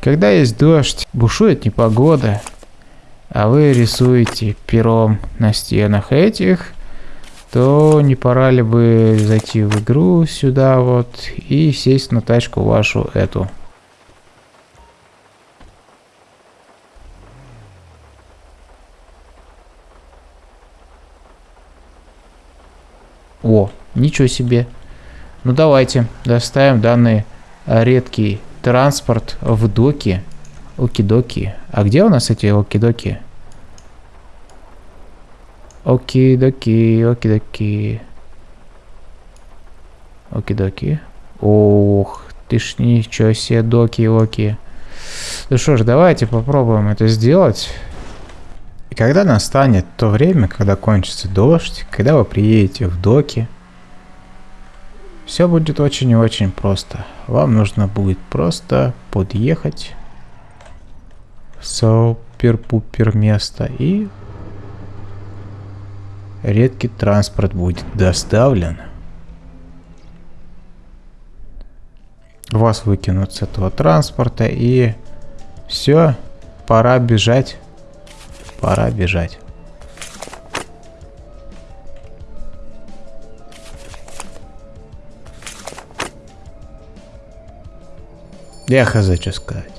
Когда есть дождь, бушует непогода, а вы рисуете пером на стенах этих, то не пора ли бы зайти в игру сюда вот и сесть на тачку вашу эту. О, ничего себе. Ну давайте, доставим данный редкий транспорт в доки. Оки-доки. А где у нас эти оки-доки? Оки-доки, оки-доки. Оки-доки. Ох, ты ж ничего себе, доки-оки. Ну что ж, давайте попробуем это сделать. И когда настанет то время, когда кончится дождь, когда вы приедете в доки, все будет очень и очень просто. Вам нужно будет просто подъехать в супер-пупер место и редкий транспорт будет доставлен. Вас выкинут с этого транспорта и все, пора бежать. Пора бежать. Я хз, что сказать.